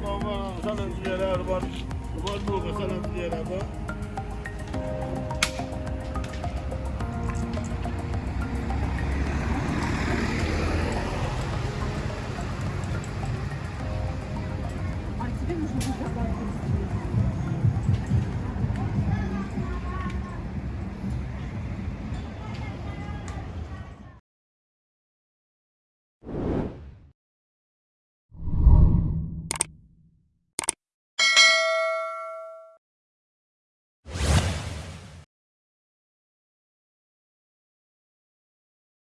ma ma ma sana tiyara ba ba do ka sana tiyara ba